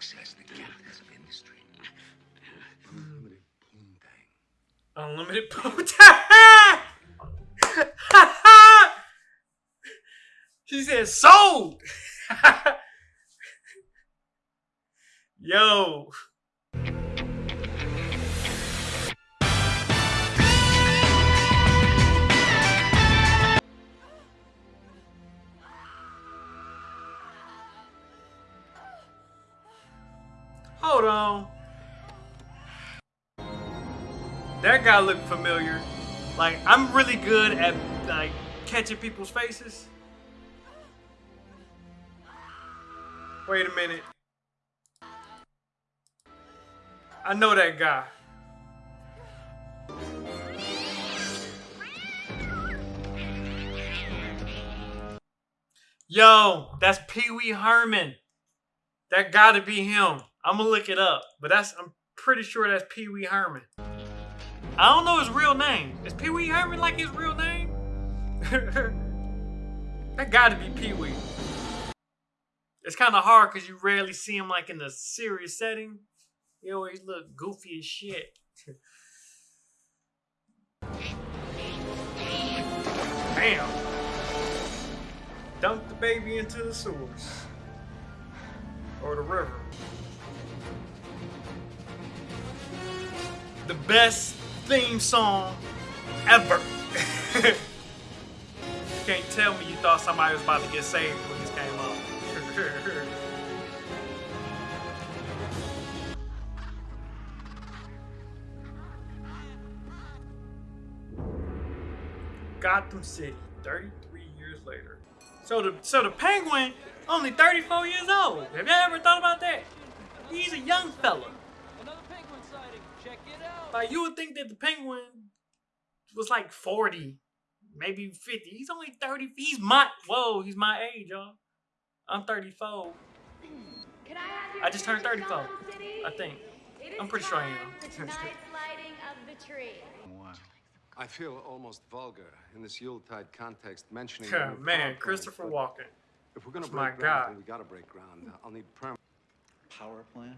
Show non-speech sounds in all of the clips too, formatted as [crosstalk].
access the of industry. Unlimited poontang. Unlimited poontang. [laughs] she said sold. [laughs] Yo. Hold on. That guy looked familiar. Like I'm really good at like catching people's faces. Wait a minute. I know that guy. Yo, that's Pee Wee Herman. That gotta be him. I'm gonna look it up, but that's I'm pretty sure that's Pee Wee Herman. I don't know his real name. Is Pee Wee Herman like his real name? [laughs] that gotta be Pee Wee. It's kind of hard because you rarely see him like in a serious setting. He always look goofy as shit. [laughs] Damn. Dunk the baby into the sewers. Or the river. The best theme song ever. you [laughs] can't tell me you thought somebody was about to get saved when this came up. [laughs] Gotham City, 33 years later. So the so the penguin only 34 years old. Have you ever thought about that? He's a young fella. Another penguin sighting. Check it out. Like you would think that the penguin was like 40, maybe 50. He's only 30. He's my whoa, he's my age, y'all. I'm 34. Can I have your I just turned 34, I think. I'm pretty sure I am. for lighting of the tree. I feel almost vulgar in this Yuletide context mentioning. Yeah, the man, Christopher plant, Walken. but If we're gonna break My ground, God. we gotta break ground. I'll need permit. Power plant?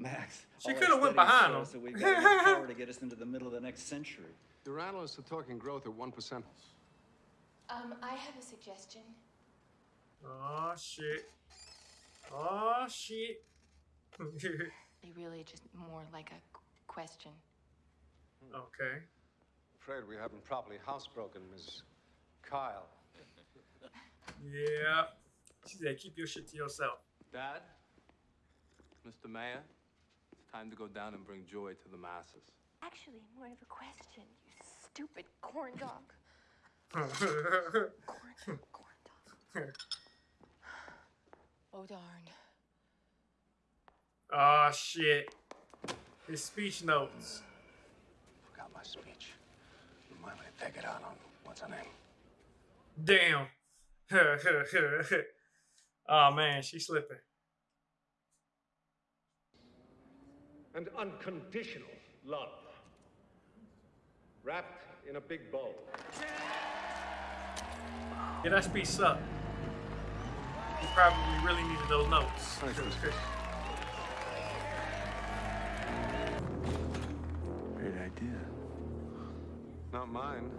Max. She coulda went behind show him. us that we've got enough power to get us into the middle of the next century. Your analysts are talking growth at one percent. Um, I have a suggestion. Oh shit. Oh shit. [laughs] They really just more like a question. okay. Afraid we haven't properly housebroken Ms. Kyle. Yeah. She said, keep your shit to yourself. Dad, Mr. Mayor, it's time to go down and bring joy to the masses. Actually, more of a question, you stupid corn dog. Corn, corn dog. [sighs] Oh darn. oh shit. His speech notes. Forgot my speech. Remind me to take it out on what's her name. Damn. oh [laughs] man, she's slipping. And unconditional love. Wrapped in a big bow. Yeah, that speech sucked. You probably really needed those notes. Thanks, Chris. Great idea. Not mine.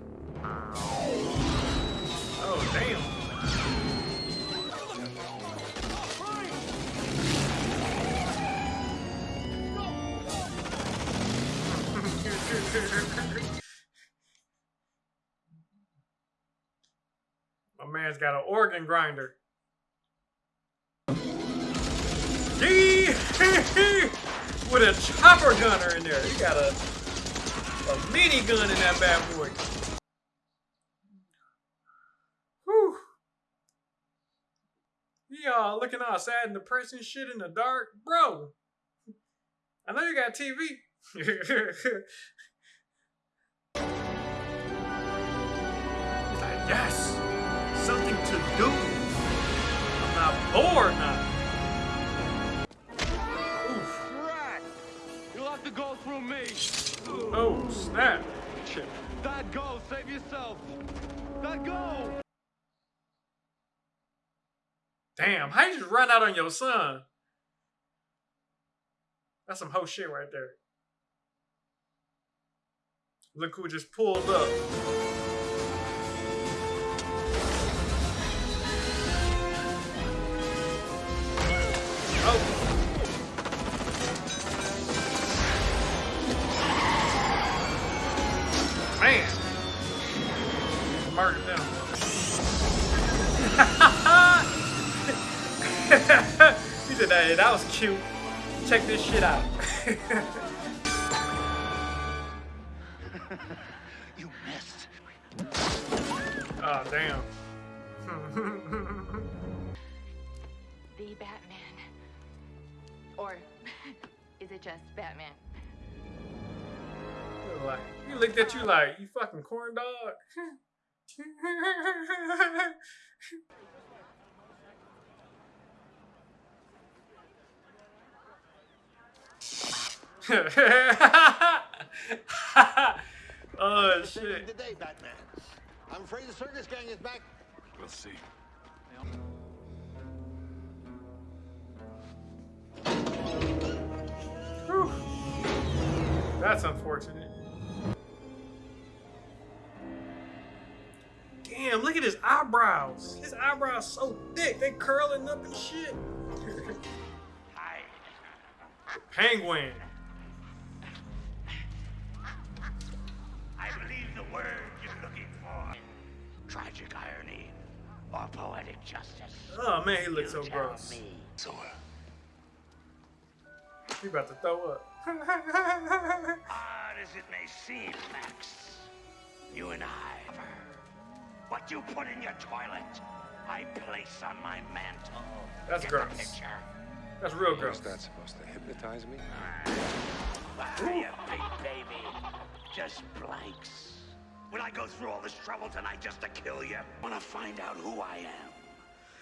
Oh damn. My man's got an organ grinder. With a chopper gunner in there. He got a, a mini gun in that bad boy. Y'all uh, looking all sad and depressed and shit in the dark. Bro, I know you got TV. [laughs] yes, something to do. I'm not bored now. Oof. Crack! You'll have to go through me. Oh, snap. Chip. Dad, go. Save yourself. Dad, go. Damn, how you just run out on your son? That's some whole shit right there. Look who just pulled up. Hey, that was cute. Check this shit out. [laughs] You missed. oh, damn. [laughs] The Batman. Or [laughs] is it just Batman? like, he looked at you like, you fucking corn dog. [laughs] oh shit. Today, Batman. I'm afraid the circus gang is back. We'll see. Whew. That's unfortunate. Damn, look at his eyebrows. His eyebrows so thick, they curling up and shit. [laughs] Penguin. I believe the word you're looking for. Tragic irony or poetic justice. Oh man, he looks so You tell gross. me. So, He about to throw up. [laughs] odd as it may seem, Max, you and I, what you put in your toilet, I place on my mantle. That's Get the gross. picture? That's real How's gross. that supposed to hypnotize me? Ah, you big baby. Just blanks. Will I go through all this trouble tonight just to kill you? I Wanna find out who I am?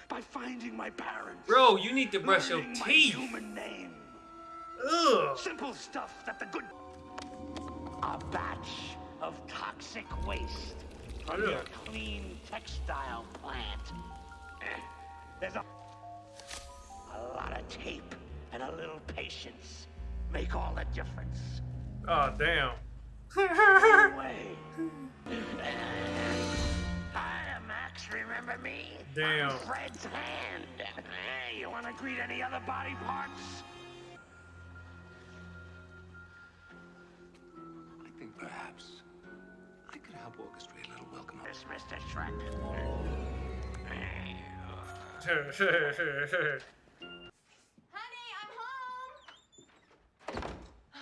By finding my parents. Bro, you need to brush your teeth. human name. Ugh. Simple stuff that the good. A batch of toxic waste from your clean textile plant. Eh, There's a. A lot of tape and a little patience make all the difference. Oh damn. Way. [laughs] Hi, Max. Remember me? Damn. I'm Fred's hand. Hey, you want to greet any other body parts? I think perhaps I could help orchestrate a little welcome. This Mr. Shreck. [laughs] Honey, I'm home. Oh,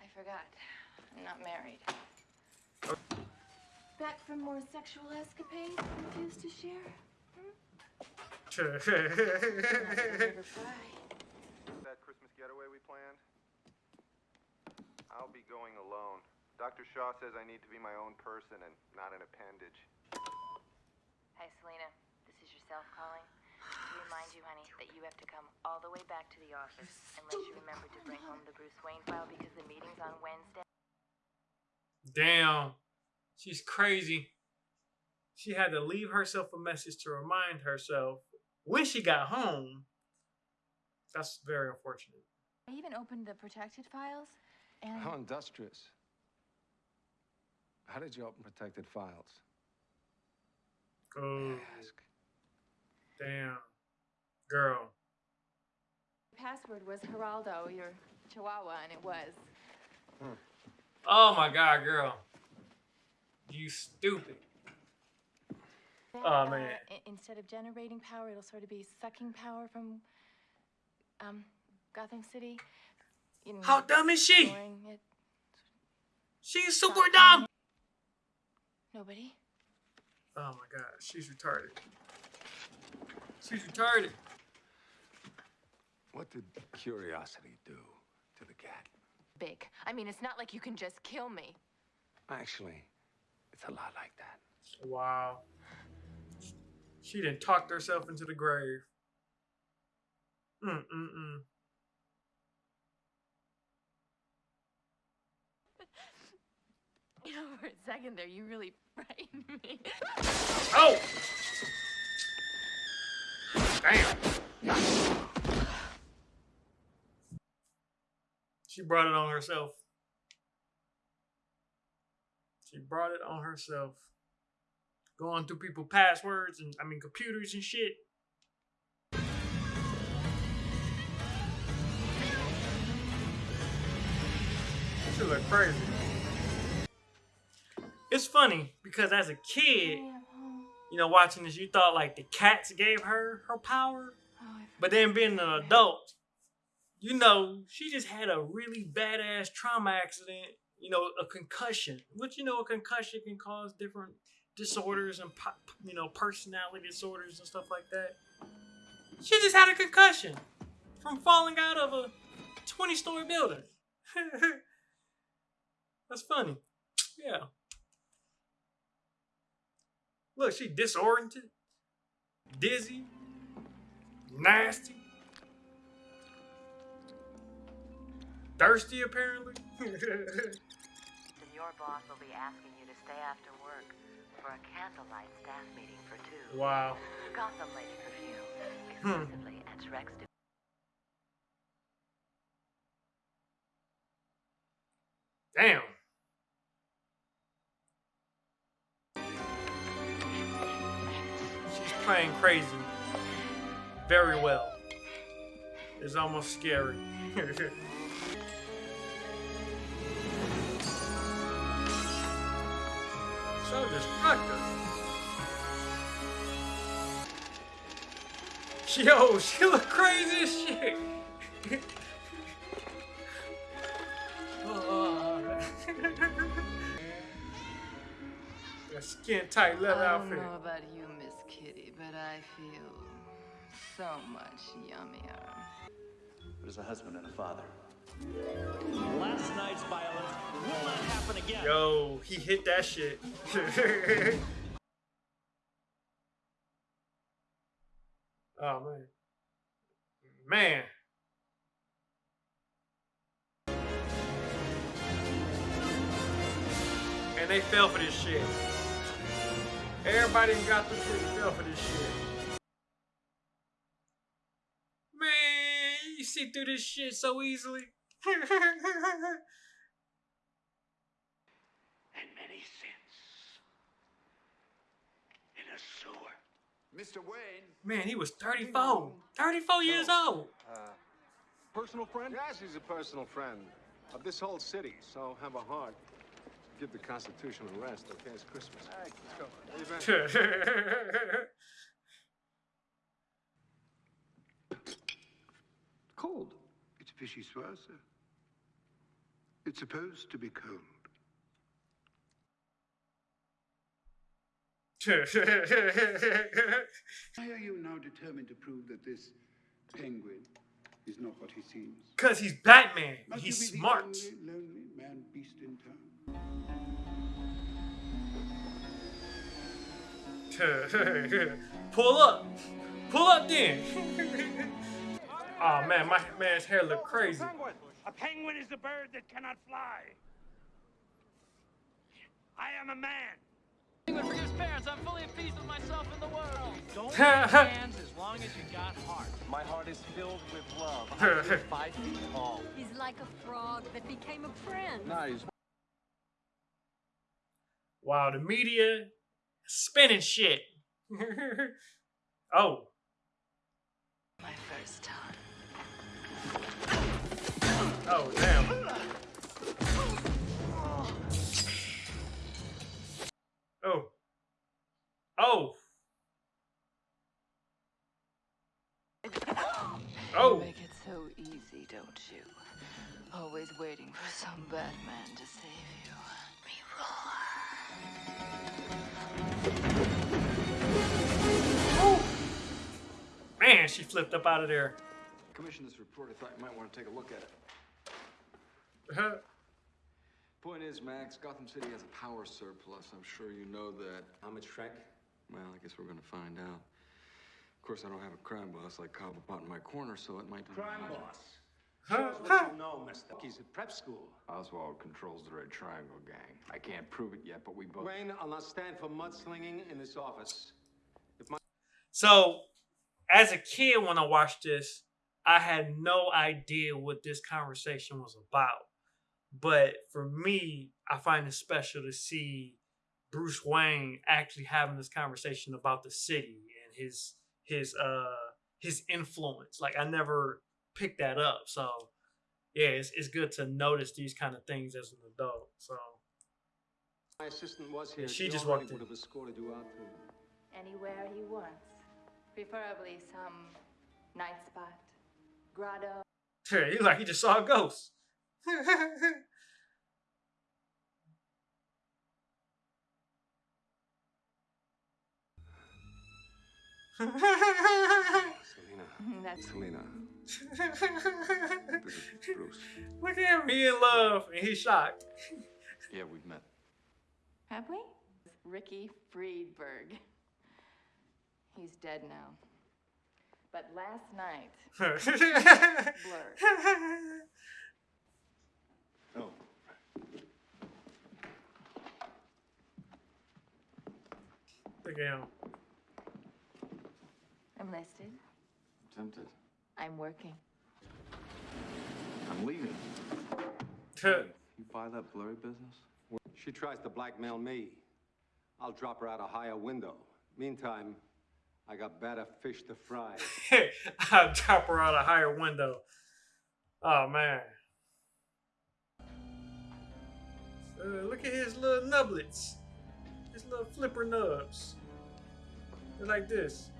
I forgot. I'm not married. Oh. Back from more sexual escapades refuse to share? Never fly. that Christmas getaway we planned? I'll be going alone. Dr. Shaw says I need to be my own person and not an appendage. Hi, Selina. This is yourself calling. To remind you, honey, that you have to come all the way back to the office unless you remember to bring home the Bruce Wayne file because the meeting's on Wednesday. Damn. She's crazy. She had to leave herself a message to remind herself when she got home. That's very unfortunate. I even opened the protected files, and How industrious. How did you open protected files? Oh, Ask. damn. Girl. the password was Geraldo, your chihuahua, and it was. Oh my god, girl. You stupid. that, Oh, man. i- instead of generating power, it'll sort of be sucking power from um Gotham City. You know, How dumb is she? it. She's super dumb. Nobody. Oh my god, she's retarded. She's retarded. What did curiosity do to the cat? Big. I mean, it's not like you can just kill me. Actually, it's a lot like that. Wow. She done talked herself into the grave. Mm mm mm. You know, for a second there, you really frightened me. Oh! Damn. She brought it on herself. Brought it on herself. Going through people passwords and I mean computers and shit. She look crazy. It's funny because as a kid, you know, watching this, you thought like the cats gave her her power, but then being an adult, you know, she just had a really badass trauma accident. You know, a concussion. Which you know, a concussion can cause different disorders and you know personality disorders and stuff like that. She just had a concussion from falling out of a twenty-story building. [laughs] That's funny. Yeah. Look, she disoriented, dizzy, nasty, thirsty apparently. [laughs] Your boss will be asking you to stay after work for a candlelight staff meeting for two. wow. Gotham Lady perfume, Hmm. exclusively at Shreck's. Damn. She's playing crazy. Very well. It's almost scary. [laughs] so destructive. Yo, she look crazy as shit. That skin tight leather I don't outfit. know about you, Miss Kitty, but I feel so much yummier. But as a husband and a father, Last night's violence will not happen again. Yo, he hit that shit. [laughs] oh man. Man. And they fell for this shit. Everybody got through shit fell for this shit. Man, you see through this shit so easily. And many sins in a sewer. Mr. Wayne. Man, he was 34. 34 years old. Uh, personal friend? Yes, he's a personal friend of this whole city. So have a heart. Give the Constitution a rest, okay? It's Christmas. All right, let's go. Where? [laughs] Cold. It's vichyssoise, sir. It's supposed to be cold. [laughs] Why are you now determined to prove that this penguin is not what he seems? Cause he's Batman. Must He's be smart. the only lonely man beast in town? [laughs] Pull up. Pull up then. [laughs] oh man, my man's hair look crazy. A penguin is a bird that cannot fly. I am a man. Penguin forgives parents. I'm fully at peace with myself and the world. Don't shake hands [laughs] as long as you got heart. My heart is filled with love. I'm five feet tall. He's like a frog that became a prince. Nice. Wow, the media spinning shit. [laughs] oh. My first time. Oh damn. Oh. Oh. Oh. You make it so easy, don't you? Always waiting for some bad man to save you. Me Man, she flipped up out of there. Commissioned this report. I thought you might want to take a look at it. Point is, Max, Gotham City has a power surplus. I'm sure you know that. How much, Shreck? Well, I guess we're gonna find out. Of course, I don't have a crime boss like Cobblepot in my corner, so it might. Crime boss. Show us what you know, mister. He's at prep school. Oswald controls the Red Triangle gang. I can't prove it yet, but we both. Wayne, I'll not stand for mudslinging in this office. If my So, as a kid, when I watched this, I had no idea what this conversation was about. But for me, I find it special to see Bruce Wayne actually having this conversation about the city and his his uh his influence. Like I never picked that up. So yeah, it's it's good to notice these kind of things as an adult. So My assistant was here. Yeah, she She just already walked in. would have escorted you out to. Anywhere he wants. Preferably some night spot, grotto. he like he just saw a ghost. Selina. [laughs] That's Selina. This is Bruce. Look at him, he in love and he's shocked. Yeah, we've met. Have we? Ricky Friedberg. He's dead now. But last night, [laughs] blurred. Oh. Look at him. I'm listed. I'm Tempted. I'm working. I'm leaving. You buy that blurry business? She tries to blackmail me. I'll drop her out a higher window. Meantime, I got better fish to fry. [laughs] I'll drop her out a higher window. Oh man. Uh, look at his little nublets. His little flipper nubs. They're like this.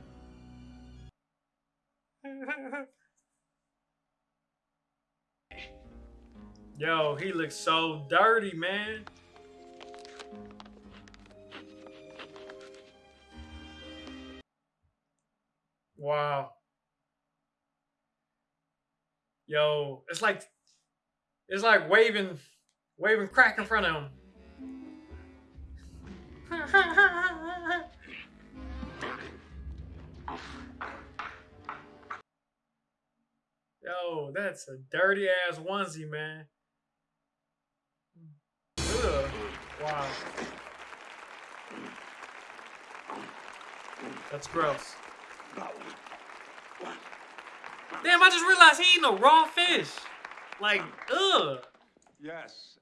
[laughs] Yo, he looks so dirty, man. Wow. Yo, it's like it's like waving waving crack in front of him. Yo, that's a dirty ass onesie, man. Ugh. Wow. That's gross. Damn, I just realized he eating a raw fish. Like, ugh. Yes.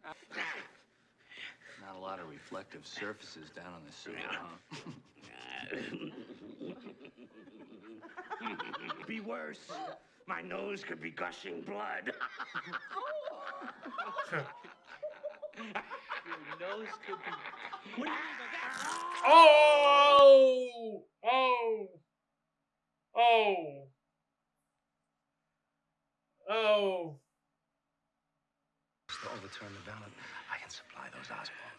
Not a lot of reflective surfaces down on the sewer, huh? [laughs] be worse. My nose could be gushing blood. [laughs] nose could be. Oh! Oh! Oh! Oh! To overturn the ballot, I can supply those Oswald.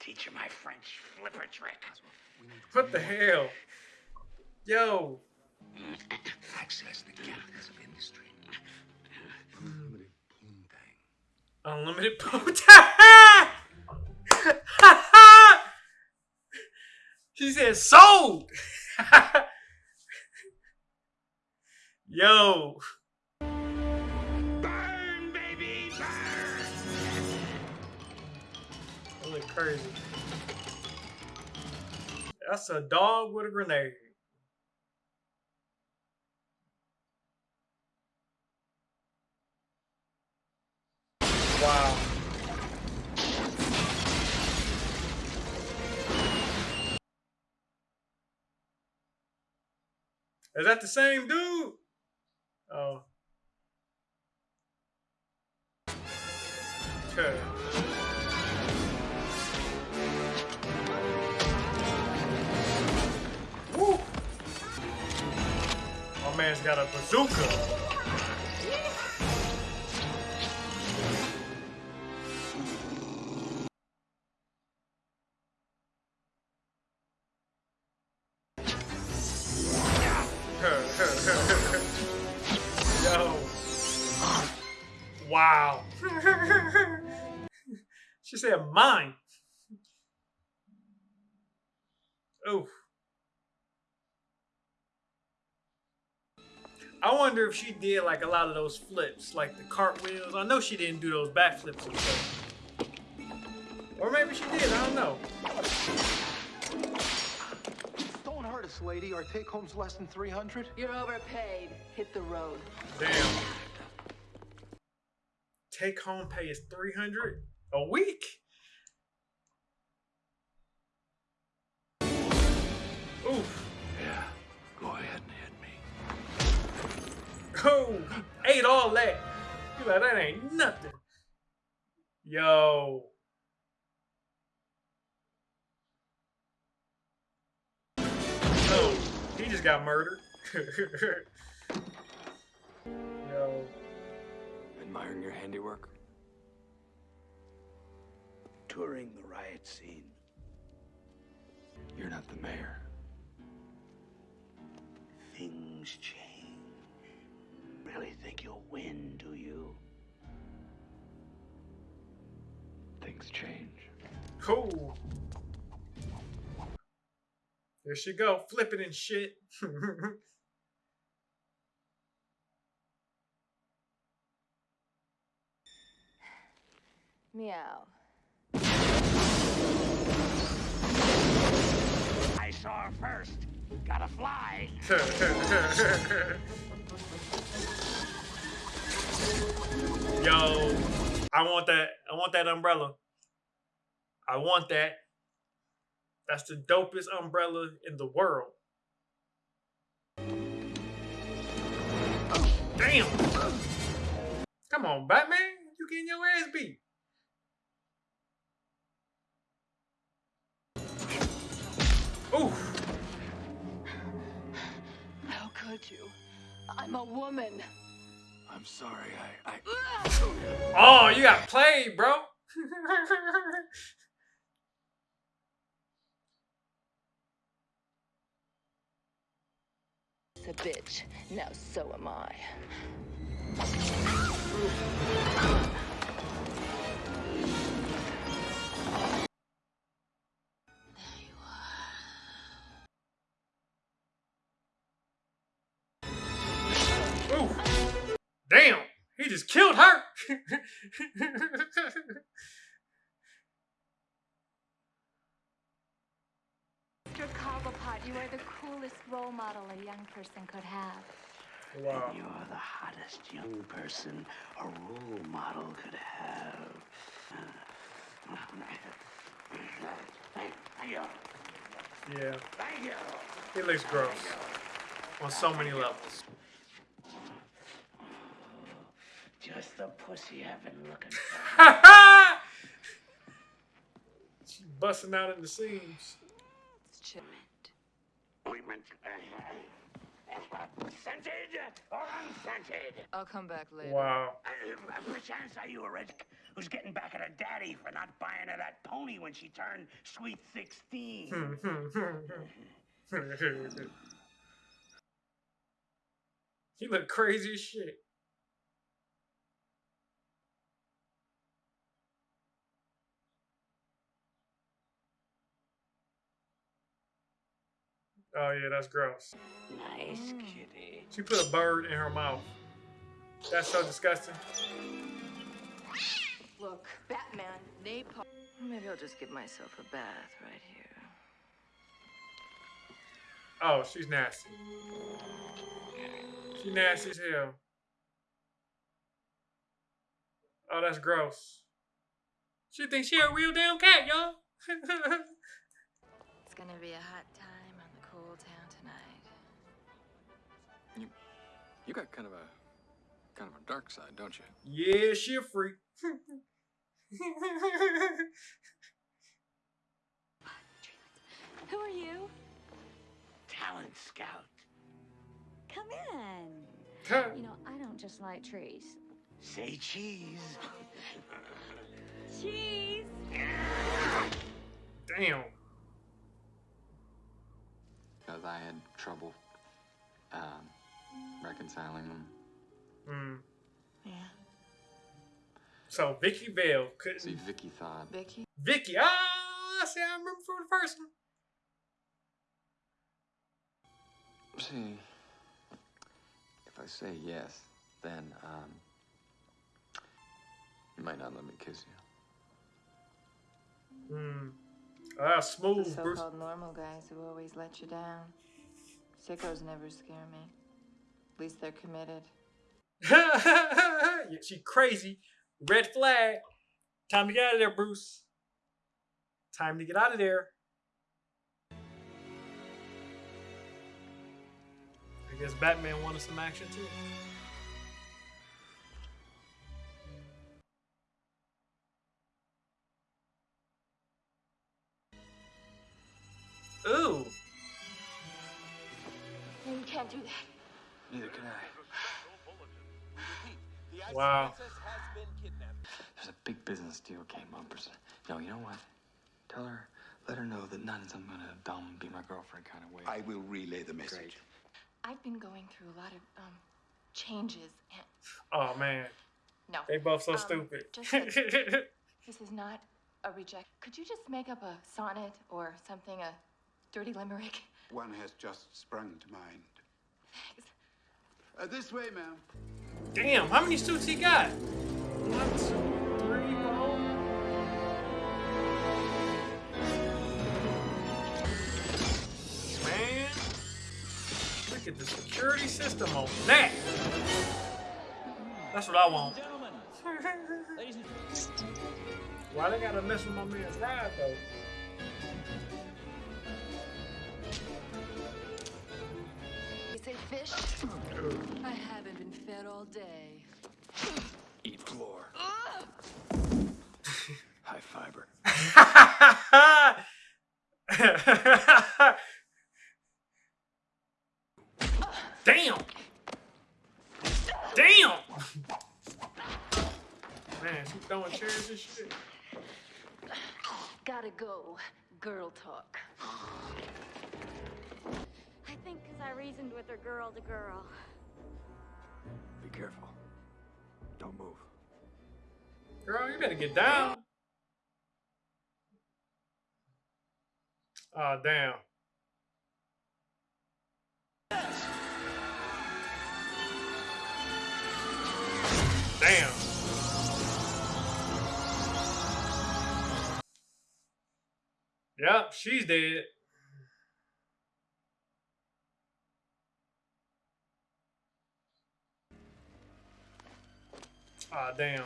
Teach you my French flipper trick. What the hell? Yo! Access the captains of industry. Unlimited poontang! [laughs] she said sold! [laughs] Yo! Crazy. That's a dog with a grenade. Wow. Is that the same dude? Oh. Okay. Man's got a bazooka. [laughs] Yo. Wow. [laughs] she said mine. Oof. I wonder if she did like a lot of those flips, like the cartwheels. I know she didn't do those backflips and stuff. Or maybe she did, I don't know. Don't hurt artist, lady. Our take home's less than 300. You're overpaid. Hit the road. Damn. Take home pay is 300 a week. Me. Oh, ate all that. You like that ain't nothing. Yo. Oh, he just got murdered. [laughs] Yo. Admiring your handiwork? Touring the riot scene. You're not the mayor. Things change. Really think you'll win, do you? Things change. Cool. There she go, flipping and shit. [laughs] Meow. I saw her first. Gotta fly. [laughs] [laughs] Yo, I want that. I want that umbrella. I want that. That's the dopest umbrella in the world. Damn. Come on, Batman. You getting your ass beat. Oof. How could you? I'm a woman. I'm sorry, I. I... Oh, you got played, bro. It's a bitch. Now so am I. just killed her. Mr. Cobblepot, you are the coolest role model a young person could have. Wow. And you're the hottest young person a role model could have. Thank you. Yeah. Thank you. It looks gross. On so many levels. Just the pussy I've been looking for. Ha ha She's busting out in the seams. Ointment. Scented or unscented? I'll come back later. Wow. Uh, uh perchance are you a rich who's getting back at her daddy for not buying her that pony when she turned sweet 16? Hmm, hmm, hmm, [laughs] [laughs] he look crazy as shit. Oh yeah, that's gross. Nice kitty. She put a bird in her mouth. That's so disgusting. Look, Batman, napalm. Maybe I'll just give myself a bath right here. Oh, she's nasty. She nasty as hell. Oh, that's gross. She thinks she a real damn cat, y'all. [laughs] It's gonna be a hot time You got kind of a kind of a dark side, don't you? yeah, she a freak. [laughs] Who are you? Talent scout. Come in. You know, I don't just like trees. Say cheese. Cheese. Damn. Because I had trouble um, reconciling them. Mm. Yeah. So Vicki Vale couldn't. See, Vicki thought. Vicki? Vicki. Ah, see, I remember from the first one. See, if I say yes, then um, you might not let me kiss you. Hmm. Ah, The smooth, Bruce. so-called normal guys who always let you down. Sickos never scare me. At least they're committed. yeah, [laughs] she crazy. Red flag. Time to get out of there, Bruce. Time to get out of there. I guess Batman wanted some action too. Ooh. You can't do that. Neither can I. Wow. There's a big business deal came up. No, you know what? Tell her, let her know that not in some kind of dumb, be my girlfriend kind of way. I will relay the message. Great. I've been going through a lot of um changes and Oh man. no. They both so Um, stupid. just that [laughs] this is not a reject. Could you just make up a sonnet or something, a dirty limerick? One has just sprung to mind. Uh, this way, ma'am. Damn, how many suits he got? One, two, three, four. Man, look at the security system on that. That's what I want. [laughs] Why they gotta mess with my man's ride though? Fish? I haven't been fed all day. Eat floor. High fiber. Damn! Damn! Man, she throwing chairs and shit. Gotta go. Girl talk. I think because I reasoned with her girl to girl. Be careful. Don't move. Girl, you better get down. Oh, damn. Damn. Yep, she's dead. Ah, damn.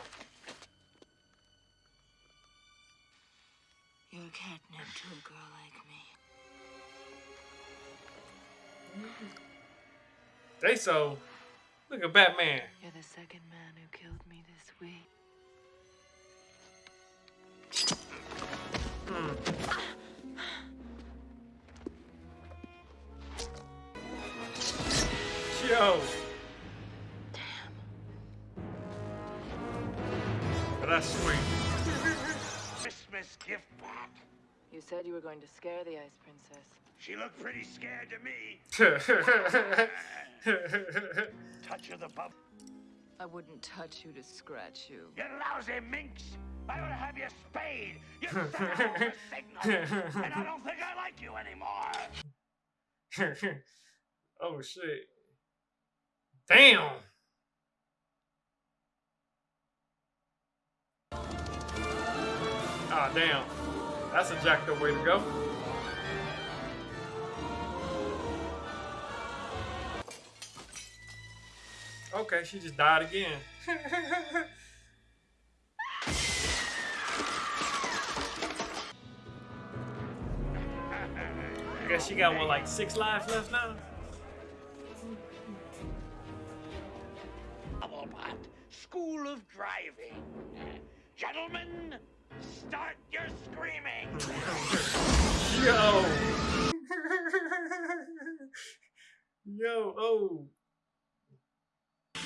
You're catnip to a girl like me. They so. Look at Batman. You're the second man who killed me this week. Yo. But that's sweet. Christmas gift pack. You said you were going to scare the Ice Princess. She looked pretty scared to me. [laughs] Touch of the bub. I wouldn't touch you to scratch you. You lousy minx! I ought to have you spayed. You set off a signal, and I don't think I like you anymore. [laughs] oh shit. Damn. Ah damn. That's a jacked up way to go. Okay, she just died again. [laughs] I guess she got what, like six lives left now? School of Driving. Gentlemen, start your screaming. Yo. Yo, oh.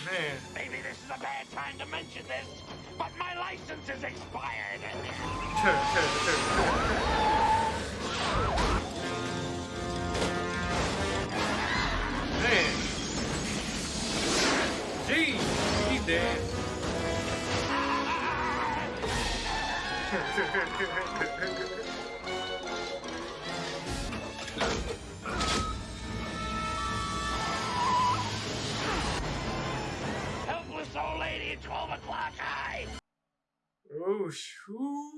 Man. Maybe this is a bad time to mention this, but my license is expired. Man. Gee, he's dead. Helpless old lady at 12 o'clock high. oh, shoo.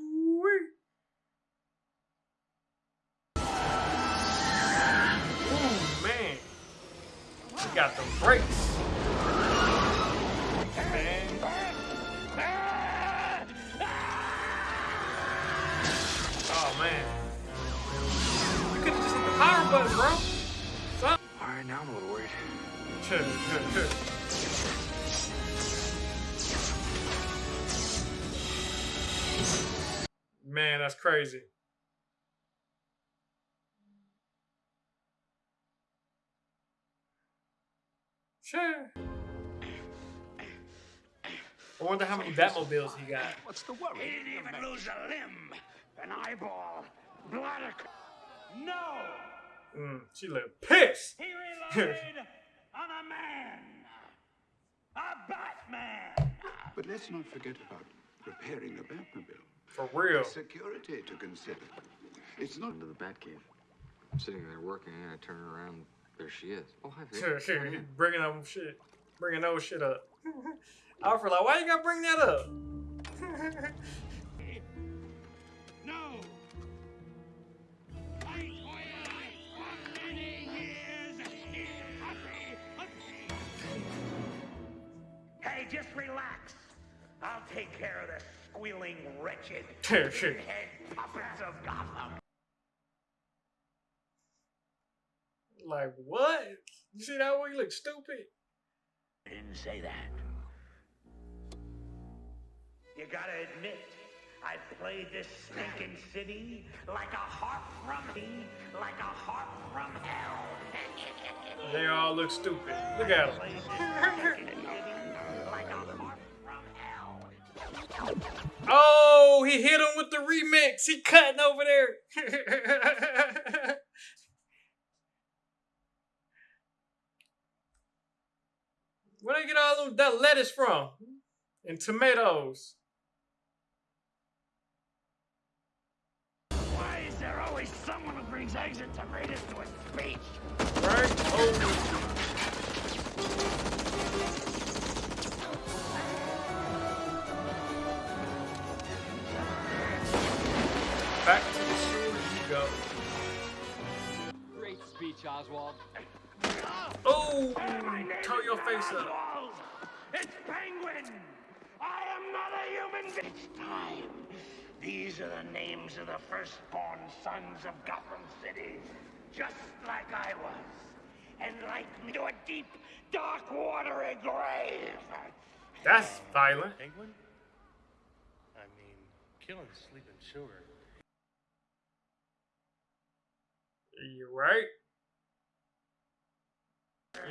Batmobiles he got. What's the worry? He didn't even lose a limb, an eyeball, bladder. No! Mm, she look pissed. He [laughs] relied on a man! A Batman! But let's not forget about repairing the Batmobile. For real. Security to consider. It's not Into the Batcave. I'm sitting there working, and I turn around. There she is. Oh, hi, Vic. [laughs] bringing up shit, bringing those shit up. [laughs] Alfred, like, why you gotta bring that up? [laughs] No! Fight for for many years in custody. Hey, just relax. I'll take care of the squealing wretched [laughs] head puppets of Gotham. Like, what? You see that way he look stupid? Didn't say that. You gotta admit, I played this stinking city like a harp from me, like a harp from hell. [laughs] They all look stupid. Look at them. like a harp from hell. Oh, he hit him with the remix. He cutting over there. [laughs] Where they get all that lettuce from? And tomatoes. Eggs and tomatoes to a speech? Right? Oh. Back to the sewer you go. Great speech, Oswald. Oh, turn your face up. It's Penguin! I am not a human being. It's time. These are the names of the firstborn sons of Gotham City. Just like I was. And like me to a deep, dark, watery grave. That's violent. Penguin? I mean, killing sleeping children. You're right.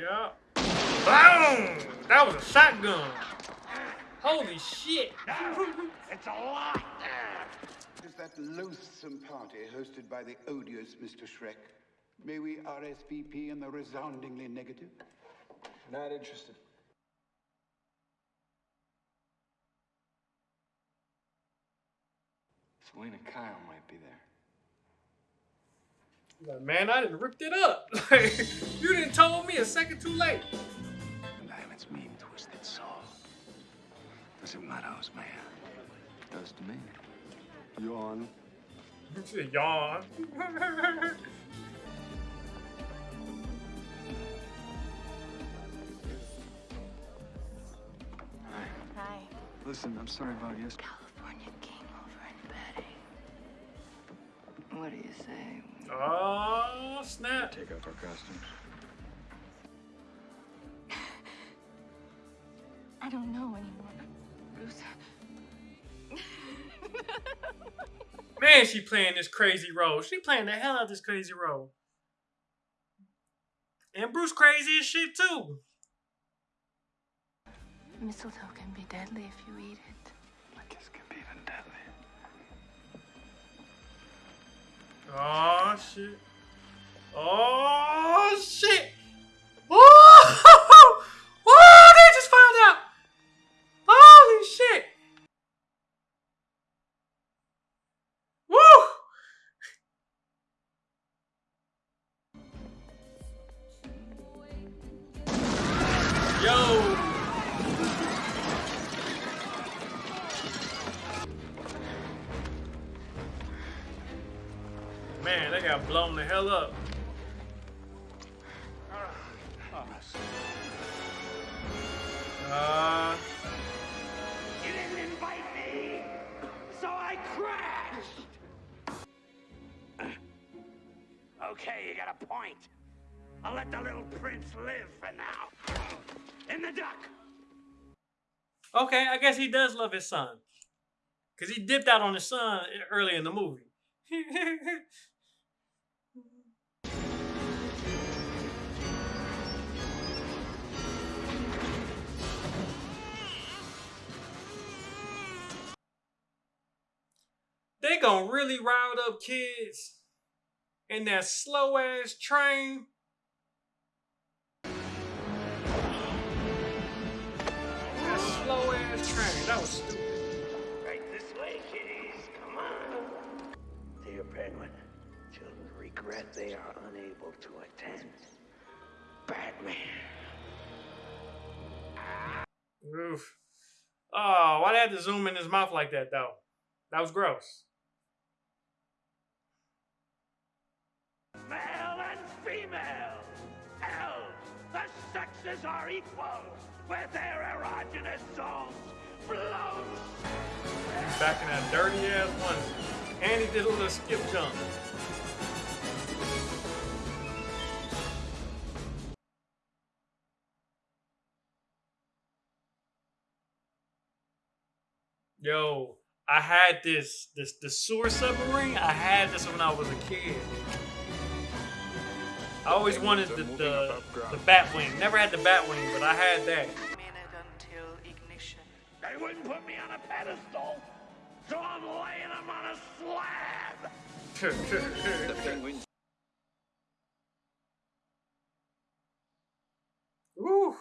Yeah. Boom! That was a shotgun. Holy shit. it's a lot. Is that loathsome party hosted by the odious Mr. Shreck? May we RSVP in the resoundingly negative? Not interested. Selina Kyle might be there. Like, man, I didn't ripped it up. [laughs] You didn't told me a second too late. Diamond's mean, twisted soul. Does it matter, man? Does to me. Yawn. She [laughs] said, yawn. Hi. Listen, I'm sorry about yesterday. California came over and Betty. What do you say? Oh, snap. Take off our costumes. [laughs] I don't know anymore. Bruce. Man, she playing this crazy role. She playing the hell out of this crazy role. And Bruce crazy as shit too. Mistletoe can be deadly if you eat it. A kiss can be even deadly. Oh shit. Oh shit. Oh, [laughs] oh blown the hell up. Uh, you didn't invite me, so I crashed. [clears throat] okay, you got a point. I'll let the little prince live for now. In the duck. Okay, I guess he does love his son. Because he dipped out on his son early in the movie. [laughs] they gonna really rile up kids in that slow ass train. That slow ass train. That was stupid. Right this way, kiddies. Come on. Dear Penguin, children regret they are unable to attend. Batman. Oof. Oh, why they had to zoom in his mouth like that though? That was gross. Male and female. Hell, the sexes are equal where their erogenous zones flow. Back in that dirty ass one. And he did a little skip jump. Yo, I had this this the sewer submarine. I had this when I was a kid. I always wanted the the, the Batwing. Never had the Batwing, but I had that. until ignition. They wouldn't put me on a pedestal, so I'm laying them on a slab. the penguin. Woo.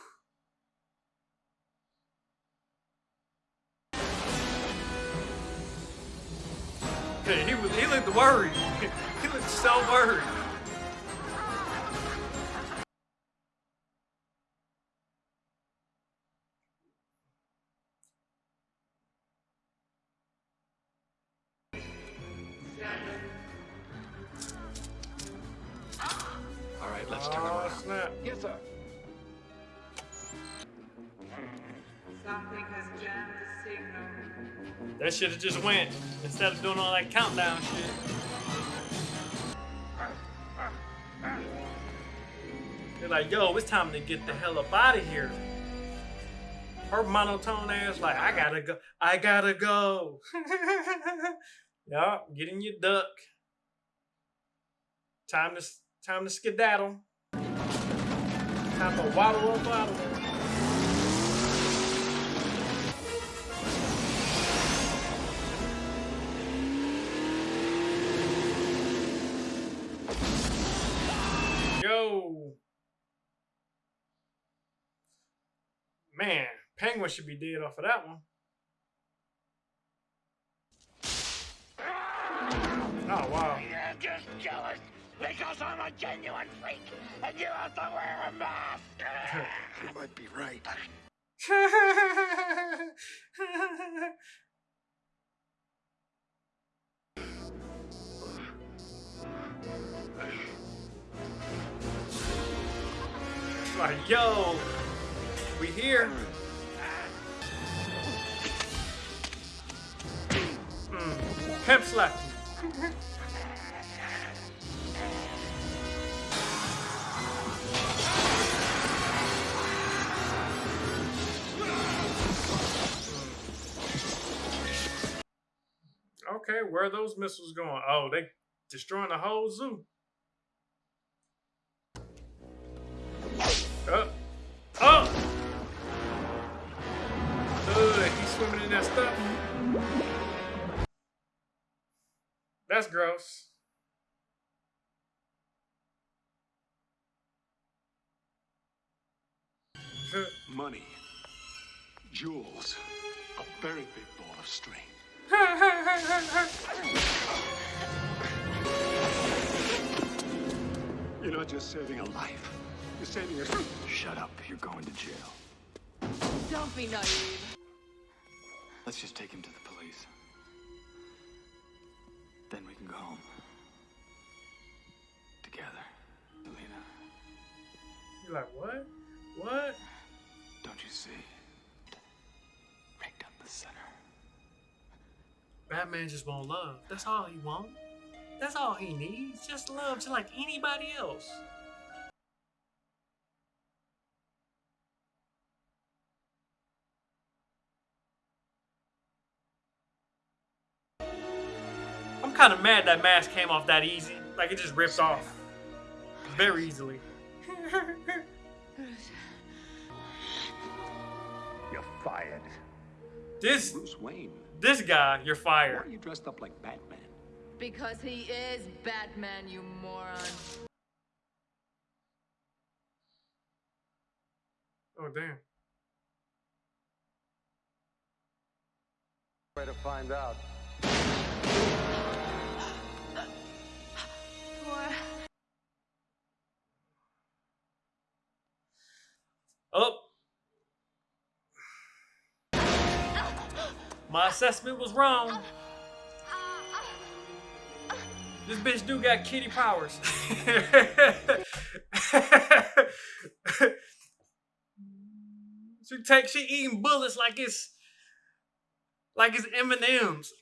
Hey, he was he looked worried. [laughs] he looked so worried. That should have just went instead of doing all that countdown shit. They're like, yo, it's time to get the hell up out of here. Her monotone ass like, I gotta go, I gotta go. yeah, get in your duck. Time to time to skedaddle. Time to waddle up out of Man, Penguin should be dead off of that one. Oh, wow. You're just jealous because I'm a genuine freak and you have to wear a mask. [laughs] You might be right. [laughs] like, yo, we here. Mm, pimp slap. Okay, where are those missiles going? Oh, they destroying the whole zoo. Oh. Oh! Ugh, he's swimming in that stuff. That's gross. Money, jewels, a very big ball of string. [laughs] You're not just saving a life. You're saving a... Shut up. You're going to jail. Don't be naive. Let's just take him to the police. Then we can go home. Together. Selina, You're like, what? What? don't you see? Right down the center. Batman just want love. That's all he want. That's all he needs. Just love, just like anybody else. Kind of mad that mask came off that easy. Like it just ripped off very easily. You're fired. This Bruce Wayne. This guy, you're fired. Why are you dressed up like Batman? Because he is Batman, you moron. Oh damn. Way to find out. My assessment was wrong. This bitch do got kitty powers. [laughs] she take she eating bullets like it's like it's M and M's.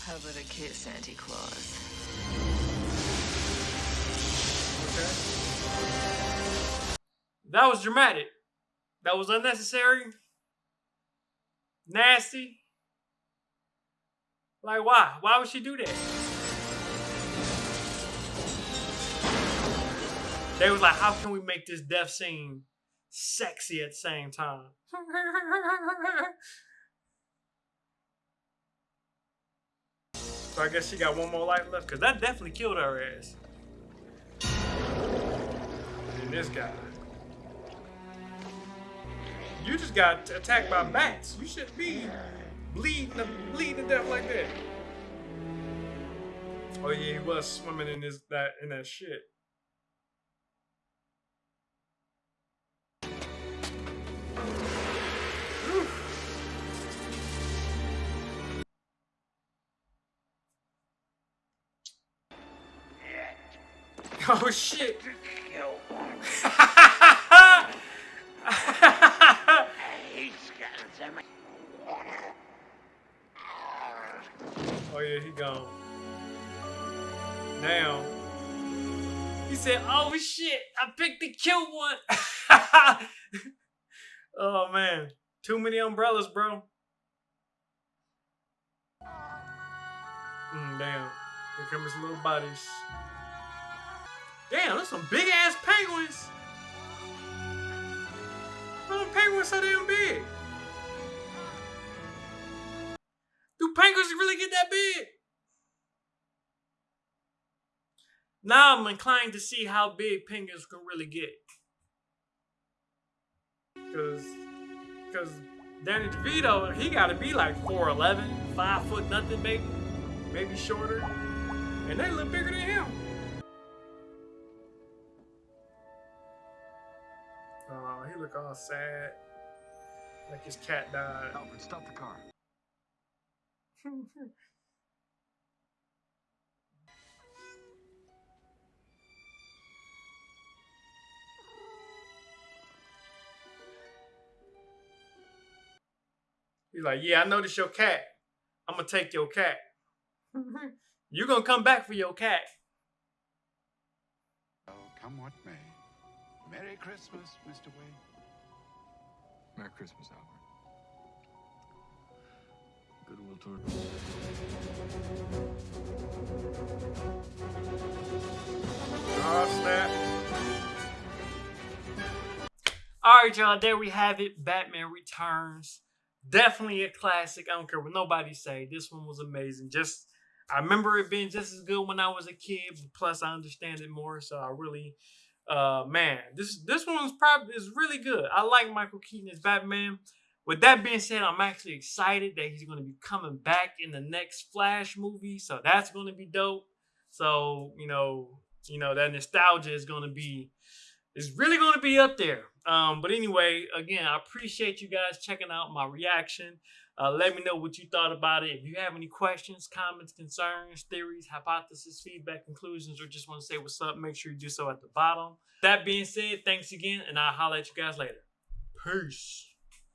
How about a kiss, Santa Claus? Okay. That was dramatic. That was unnecessary. Nasty. Like why? Why would she do that? They was like, how can we make this death scene sexy at the same time? so I guess she got one more life left, because that definitely killed her ass. And this guy. You just got attacked by bats. You shouldn't be bleeding to, bleeding to death like that. Oh yeah, he was swimming in this that in that shit. [laughs] Oh shit. [laughs] Oh yeah, he gone. Now he said, "Oh shit, I picked the cute one." [laughs] oh man, too many umbrellas, bro. Mm, damn, here come his little bodies. Damn, that's some big ass penguins. Are penguins so damn big? Penguins really get that big? Now I'm inclined to see how big penguins can really get. Cause, cause Danny DeVito, he gotta be like 4'11", 5 foot nothing, maybe, maybe shorter, and they look bigger than him. Oh, he look all sad, like his cat died. Alfred, stop the car. He's like, yeah, I noticed your cat. I'm gonna take your cat. You're gonna come back for your cat. Oh, come what may. Merry Christmas, Mr. Wayne. Merry Christmas, Alfred. Goodwill toward. Oh, snap. All right, y'all. There we have it. Batman Returns. Definitely a classic. I don't care what nobody say. This one was amazing. Just I remember it being just as good when I was a kid. Plus, I understand it more. So I really, uh, man, this this one's probably is really good. I like Michael Keaton as Batman. With that being said, I'm actually excited that he's going to be coming back in the next Flash movie. So that's going to be dope. So you know, you know that nostalgia is going to be is really going to be up there. Um, but anyway, again, I appreciate you guys checking out my reaction. Uh, let me know what you thought about it. If you have any questions, comments, concerns, theories, hypotheses, feedback, conclusions, or just want to say what's up, make sure you do so at the bottom. That being said, thanks again, and I'll holler at you guys later. Peace.